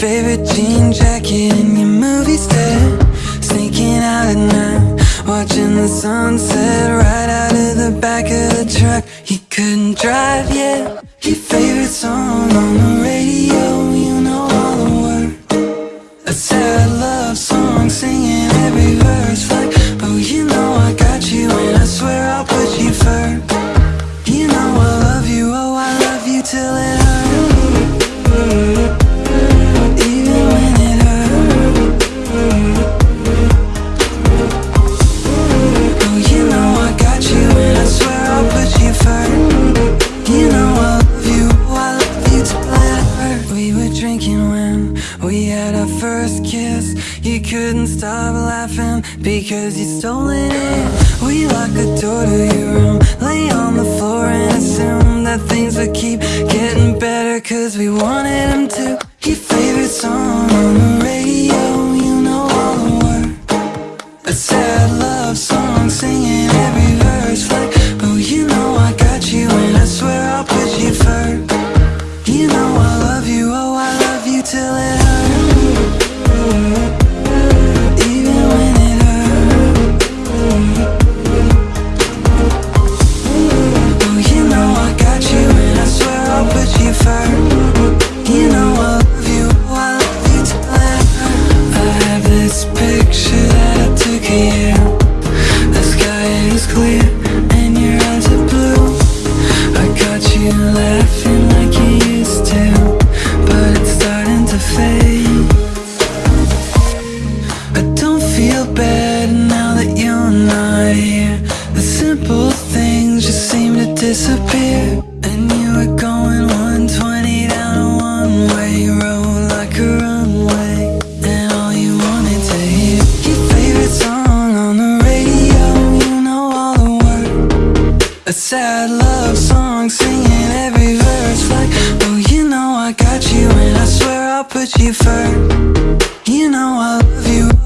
favorite jean jacket and your movie set, Sneaking out at night, watching the sunset Right out of the back of the truck, he couldn't drive yet. Your favorite song on the radio At our first kiss. You couldn't stop laughing because you stole it. We locked the door to your room Lay on the floor and assume that things would keep getting better Cause we wanted them to. Your favorite song A sad love song singing every verse like Oh, you know I got you and I swear I'll put you first. You know I love you.